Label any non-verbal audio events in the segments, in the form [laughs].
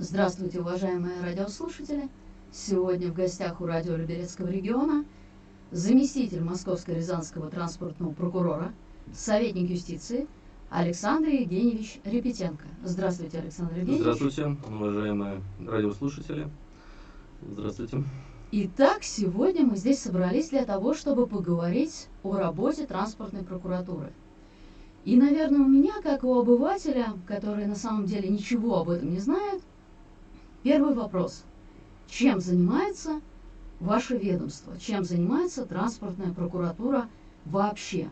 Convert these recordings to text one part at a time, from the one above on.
Здравствуйте, уважаемые радиослушатели! Сегодня в гостях у радио Люберецкого региона заместитель Московско-Рязанского транспортного прокурора, советник юстиции Александр Евгеньевич Репетенко. Здравствуйте, Александр Евгеньевич. Здравствуйте, уважаемые радиослушатели. Здравствуйте. Итак, сегодня мы здесь собрались для того, чтобы поговорить о работе транспортной прокуратуры. И, наверное, у меня, как у обывателя, который на самом деле ничего об этом не знает, первый вопрос. Чем занимается ваше ведомство? Чем занимается транспортная прокуратура вообще?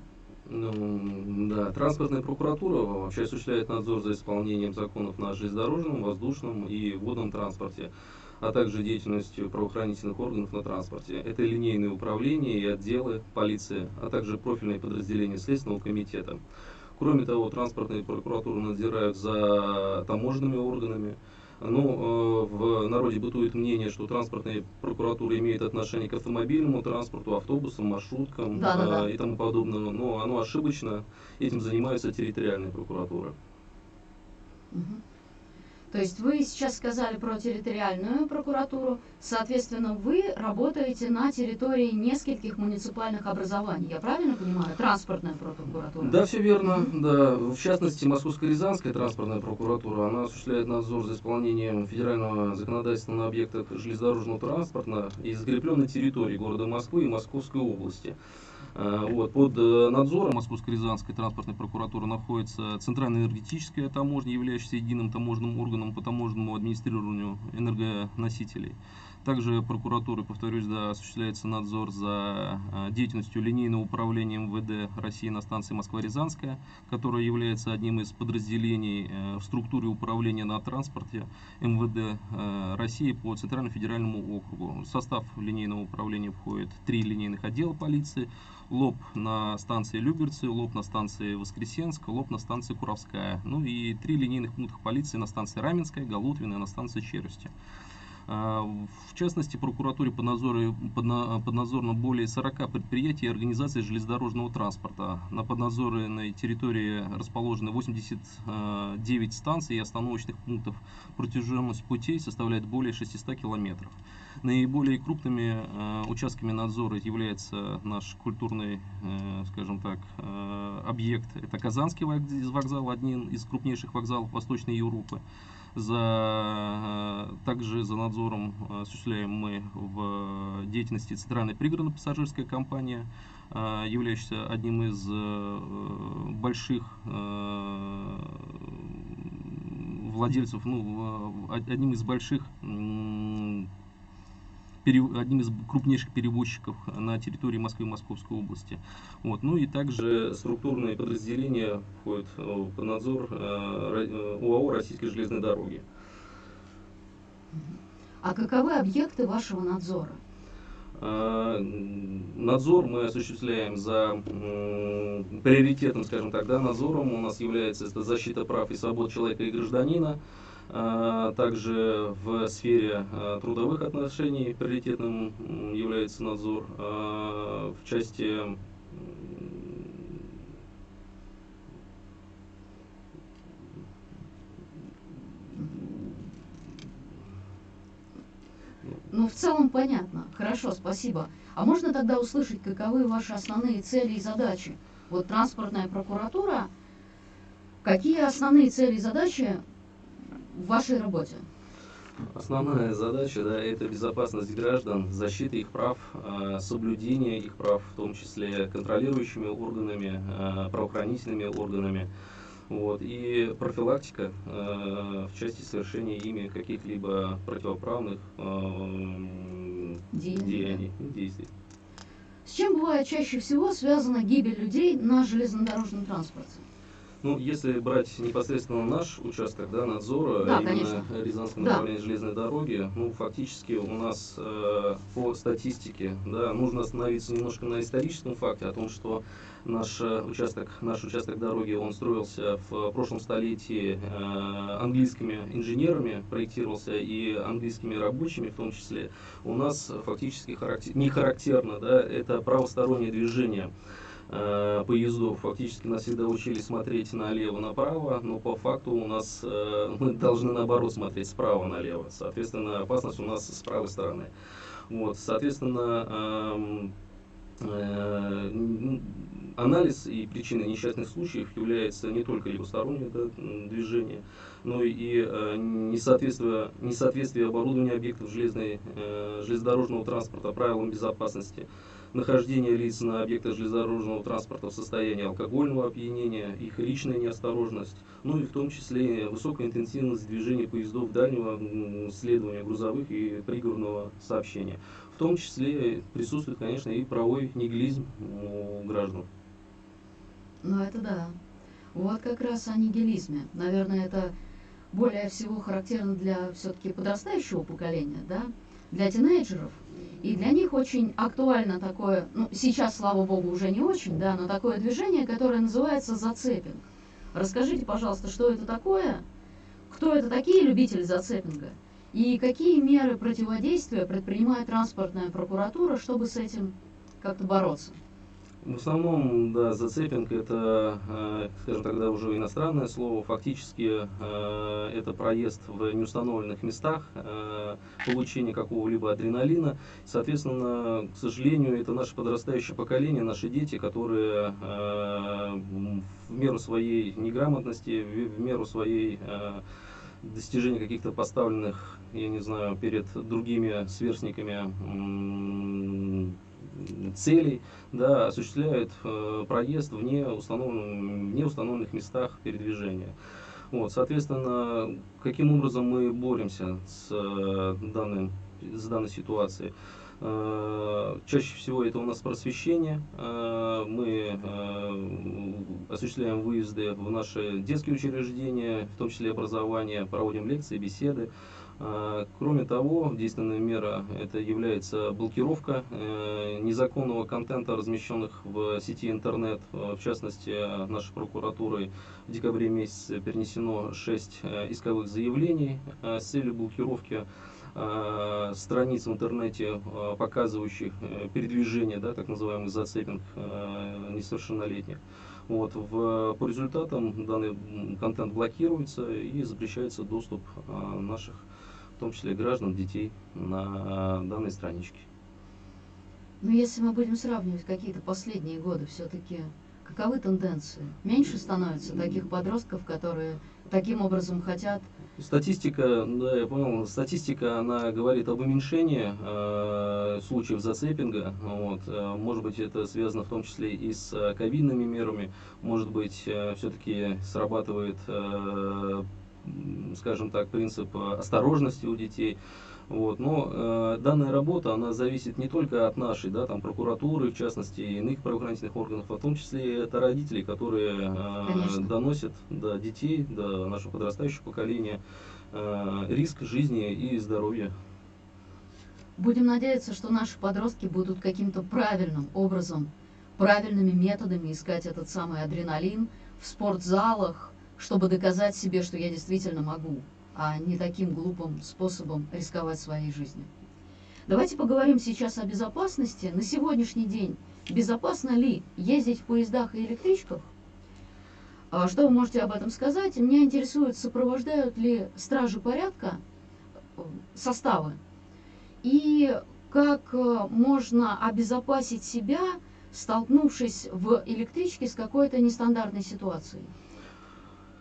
Ну, да, транспортная прокуратура вообще осуществляет надзор за исполнением законов на железнодорожном, воздушном и водном транспорте а также деятельностью правоохранительных органов на транспорте. Это линейные управления и отделы полиции, а также профильные подразделения Следственного комитета. Кроме того, транспортные прокуратуры надзирают за таможенными органами. Ну, э, в народе бытует мнение, что транспортная прокуратура имеет отношение к автомобильному транспорту, автобусам, маршруткам да, да, да. и тому подобное. Но оно ошибочно. Этим занимаются территориальные прокуратуры. Угу. То есть вы сейчас сказали про территориальную прокуратуру, соответственно, вы работаете на территории нескольких муниципальных образований, я правильно понимаю? Транспортная прокуратура. Да, все верно. Да. В частности, Московско-Рязанская транспортная прокуратура, она осуществляет надзор за исполнением федерального законодательства на объектах железнодорожного транспорта и закрепленной территории города Москвы и Московской области. Э, вот, под э, надзором Московско-Рязанской транспортной прокуратуры находится Центральная энергетическая таможня, являющаяся единым таможенным органом по таможенному администрированию энергоносителей. Также прокуратурой, повторюсь, да, осуществляется надзор за э, деятельностью линейного управления МВД России на станции Москва-Рязанская, которая является одним из подразделений в структуре управления на транспорте МВД России по Центральному федеральному округу. В состав линейного управления входит три линейных отдела полиции, лоб на станции Люберцы, лоб на станции Воскресенск, лоб на станции Куровская. Ну и три линейных пункта полиции на станции Раменская, Галутвина и на станции Челюсти. А, в частности, прокуратуре поднадзорно, поднадзорно более 40 предприятий и организаций железнодорожного транспорта. На поднадзорной территории расположены 89 станций и остановочных пунктов. Протяженность путей составляет более 600 километров. Наиболее крупными э, участками надзора является наш культурный, э, скажем так, э, объект. Это Казанский вокзал, один из крупнейших вокзалов Восточной Европы. За, также за надзором осуществляем мы в деятельности Центральной пригородной пассажирская компания, являющаяся одним из больших владельцев, ну, одним из больших одним из крупнейших перевозчиков на территории Москвы и Московской области. Вот. Ну и также структурные подразделения входят э, под надзор э, УАО «Российской железной дороги». А каковы объекты вашего надзора? Э, надзор мы осуществляем за приоритетом, скажем так, да, надзором у нас является это защита прав и свобод человека и гражданина, также в сфере а, трудовых отношений приоритетным является надзор. А, в части Ну, в целом понятно. Хорошо, спасибо. А можно тогда услышать, каковы ваши основные цели и задачи? Вот транспортная прокуратура, какие основные цели и задачи в вашей работе? Основная задача да, это безопасность граждан, защита их прав, а, соблюдение их прав, в том числе контролирующими органами, а, правоохранительными органами. Вот, и профилактика э, в части совершения ими каких-либо противоправных э, деяний, действий. С чем бывает чаще всего связана гибель людей на железнодорожном транспорте? Ну, если брать непосредственно наш участок да, надзора, да, именно конечно. Рязанского да. железной дороги, ну, фактически у нас э, по статистике, да, нужно остановиться немножко на историческом факте о том, что наш э, участок, наш участок дороги, он строился в прошлом столетии э, английскими инженерами, проектировался и английскими рабочими в том числе. У нас фактически характер, не характерно, да, это правостороннее движение. Э, поездов. Фактически нас всегда учили смотреть налево-направо, но по факту у нас э, [laughs] мы должны наоборот смотреть справа налево. Соответственно, опасность у нас с правой стороны. Вот, соответственно, эм, э, анализ и причины несчастных случаев является не только либостороннее да, движение, но и э, несоответствие, несоответствие оборудования объектов железной, э, железнодорожного транспорта правилам безопасности, нахождение лиц на объектах железнодорожного транспорта в состоянии алкогольного опьянения, их личная неосторожность, ну и в том числе высокая интенсивность движения поездов дальнего следования грузовых и пригородного сообщения. В том числе присутствует, конечно, и правовой нигилизм у граждан. Ну это да. Вот как раз о нигилизме. Наверное, это более всего характерно для все-таки подрастающего поколения, да, для тинейджеров. И для них очень актуально такое, ну, сейчас, слава богу, уже не очень, да, но такое движение, которое называется зацепинг. Расскажите, пожалуйста, что это такое, кто это такие любители зацепинга, и какие меры противодействия предпринимает транспортная прокуратура, чтобы с этим как-то бороться? В основном, да, зацепинг это, э, скажем тогда уже иностранное слово, фактически э, это проезд в неустановленных местах, э, получение какого-либо адреналина. Соответственно, к сожалению, это наше подрастающее поколение, наши дети, которые в меру своей неграмотности, в меру своей достижения каких-то поставленных, я не знаю, перед другими сверстниками целей, да, осуществляют э, проезд вне, установленных, вне установленных местах передвижения. Вот, соответственно, каким образом мы боремся с, э, данным, с данной ситуацией? Э, чаще всего это у нас просвещение. Э, мы осуществляем выезды в наши детские учреждения, в том числе образование, проводим лекции, беседы. А, кроме того, действенная мера это является блокировка э, незаконного контента, размещенных в сети интернет. В частности, нашей прокуратурой в декабре месяце перенесено 6 э, исковых заявлений э, с целью блокировки страниц в интернете, показывающих передвижение, да, так называемый зацепинг несовершеннолетних. Вот, в, по результатам данный контент блокируется и запрещается доступ наших в том числе граждан, детей, на данной страничке. Но если мы будем сравнивать какие-то последние годы, все-таки каковы тенденции? Меньше становится таких подростков, которые таким образом хотят Статистика, да, я понял, статистика, она говорит об уменьшении э, случаев зацепинга. Вот. Э, может быть, это связано в том числе и с э, ковидными мерами. Может быть, э, все-таки срабатывает э, скажем так, принцип осторожности у детей. Вот. Но э, данная работа, она зависит не только от нашей, да, там, прокуратуры, в частности, иных правоохранительных органов, а в том числе и от родителей, которые э, доносят до детей, до нашего подрастающего поколения э, риск жизни и здоровья. Будем надеяться, что наши подростки будут каким-то правильным образом, правильными методами искать этот самый адреналин в спортзалах, чтобы доказать себе, что я действительно могу, а не таким глупым способом рисковать своей жизнью. Давайте поговорим сейчас о безопасности. На сегодняшний день безопасно ли ездить в поездах и электричках? А что вы можете об этом сказать? Меня интересует, сопровождают ли стражи порядка э, составы и как э, можно обезопасить себя, столкнувшись в электричке с какой-то нестандартной ситуацией.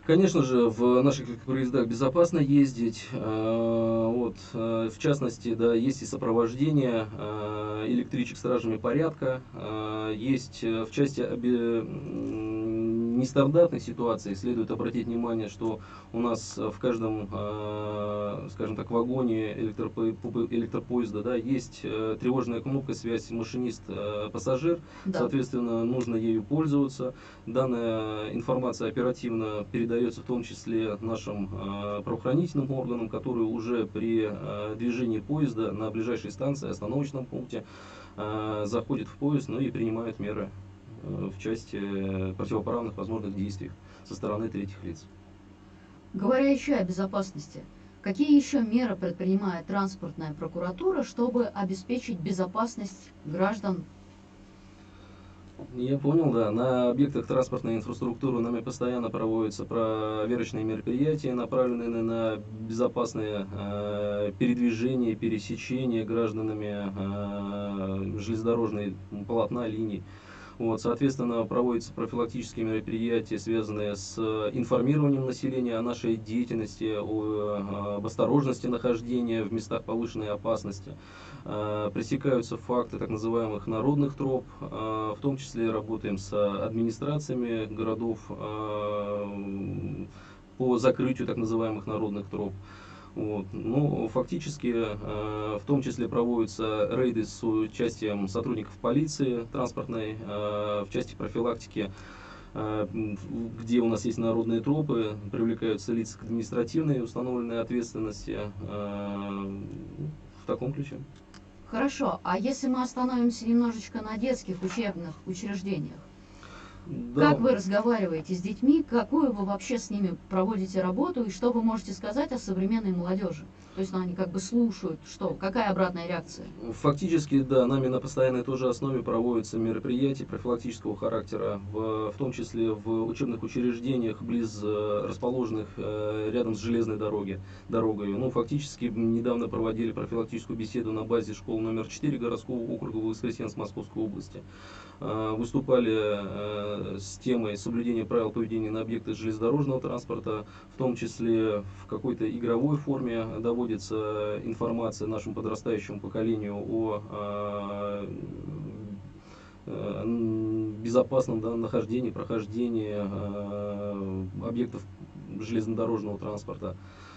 Конечно же, в наших поездах безопасно ездить. Э, вот, э, в частности, да, есть и сопровождение э, электричек стражами порядка. Есть в части нестандартных ситуаций следует обратить внимание, что у нас в каждом, э, скажем так, вагоне электропо электропоезда да, есть э, тревожная кнопка связь машинист-пассажир, да. соответственно, нужно ею пользоваться. Данная информация оперативно передается в том числе нашим э, правоохранительным органам, которые уже при движении поезда на ближайшей станции, остановочном пункте, заходят в поезд ну и принимают меры Э, в части противоправных возможных действий со стороны третьих лиц. Говоря еще о безопасности, какие еще меры предпринимает транспортная прокуратура, чтобы обеспечить безопасность граждан Я понял, да. На объектах транспортной инфраструктуры нами постоянно проводятся проверочные мероприятия, направленные на безопасное э, передвижение, пересечение гражданами э, железнодорожной полотна, линий. Вот, соответственно, проводятся профилактические мероприятия, связанные с информированием населения о нашей деятельности, о, об осторожности нахождения в местах повышенной опасности. Э, пресекаются факты так называемых народных троп, э, в том числе работаем с администрациями городов э, по закрытию так называемых народных троп. Вот. Ну, фактически, э, в том числе проводятся рейды с участием сотрудников полиции транспортной, э, в части профилактики, э, где у нас есть народные тропы, привлекаются лица к административной установленной ответственности э, в таком ключе. Хорошо, а если мы остановимся немножечко на детских учебных учреждениях, Да. как вы разговариваете с детьми, какую вы вообще с ними проводите работу и что вы можете сказать о современной молодежи? То есть ну, они как бы слушают, что, какая обратная реакция? Фактически, да, нами на постоянной тоже основе проводятся мероприятия профилактического характера, в, в том числе в учебных учреждениях, близ э, расположенных э, рядом с железной дороги, дорогой. Ну, фактически, недавно проводили профилактическую беседу на базе школы номер 4 городского округа Воскресенск Московской области. Э, выступали с темой соблюдения правил поведения на объектах железнодорожного транспорта, в том числе в какой-то игровой форме доводится информация нашему подрастающему поколению о э, безопасном да, нахождении, прохождении э, объектов железнодорожного транспорта.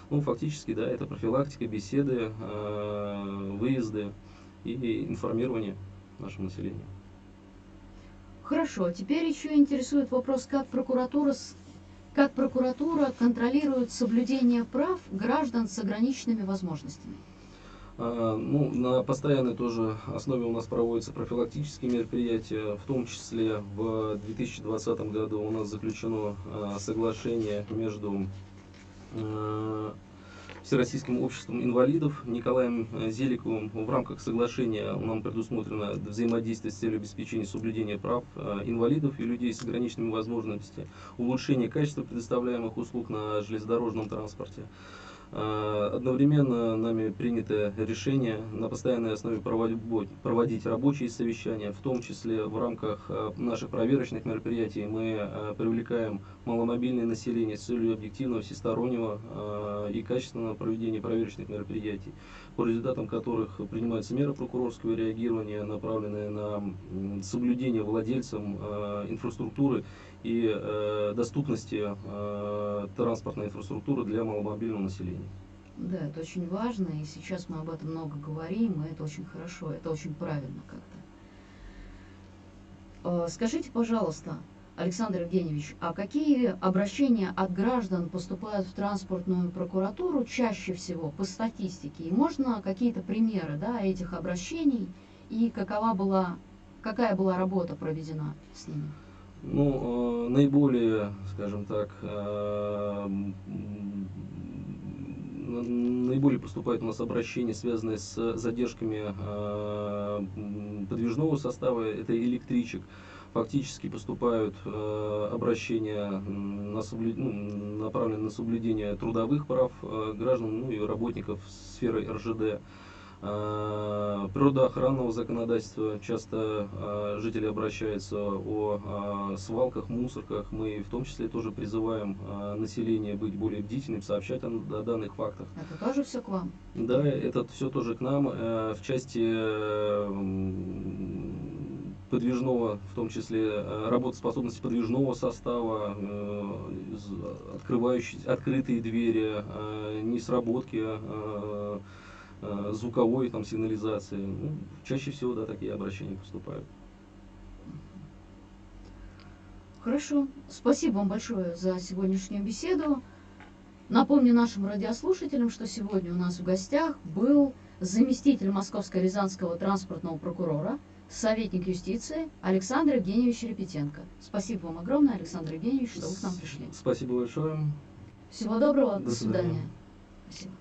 Ну, фактически, да, это профилактика, беседы, э, выезды и информирование нашего населения. Хорошо, теперь еще интересует вопрос, как прокуратура, как прокуратура контролирует соблюдение прав граждан с ограниченными возможностями. А, Ну, на постоянной тоже основе у нас проводятся профилактические мероприятия, в том числе в 2020 году у нас заключено а, соглашение между а, Всероссийским обществом инвалидов Николаем э, Зеликовым. В рамках соглашения нам предусмотрено взаимодействие с целью обеспечения соблюдения прав э, инвалидов и людей с ограниченными возможностями, улучшение качества предоставляемых услуг на железнодорожном транспорте. Э, Одновременно нами принято решение на постоянной основе проводить, рабочие совещания, в том числе в рамках э, наших проверочных мероприятий. Мы э, привлекаем маломобильное население с целью объективного, всестороннего и качественного проведения проверочных мероприятий, по результатам которых принимаются меры прокурорского реагирования, направленные на соблюдение владельцам инфраструктуры и э, доступности э, транспортной инфраструктуры для маломобильного населения. Да, это очень важно, и сейчас мы об этом много говорим, и это очень хорошо, это очень правильно как-то. Э, Скажите, пожалуйста, Александр Евгеньевич, а какие обращения от граждан поступают в транспортную прокуратуру чаще всего по статистике? И можно какие-то примеры да, этих обращений и какова была, какая была работа проведена с ними? Ну, э, наиболее, скажем так, э, наиболее поступают у нас обращения, связанные с задержками э, подвижного состава, это электричек. Фактически поступают э, обращения на соблю- ну, направленные на соблюдение трудовых прав э, граждан, ну и работников сферы РЖД. Э, природоохранного законодательства. Часто э, жители обращаются о э, свалках, мусорках. Мы в том числе тоже призываем население быть более бдительным, сообщать о, данных фактах. Это тоже все к вам? Да, это все тоже к нам. Э, В части э, подвижного, в том числе э, работоспособности подвижного состава, открывающие, открытые двери, несработки, звуковой там, сигнализации. Ну, чаще всего, да, такие обращения поступают. Хорошо. Спасибо вам большое за сегодняшнюю беседу. Напомню нашим радиослушателям, что сегодня у нас в гостях был заместитель Московско-Рязанского транспортного прокурора, советник юстиции Александр Евгеньевич Репетенко. Спасибо вам огромное, Александр Евгеньевич, что вы к нам пришли. Спасибо большое. Всего доброго, До до свидания. свидания. Спасибо.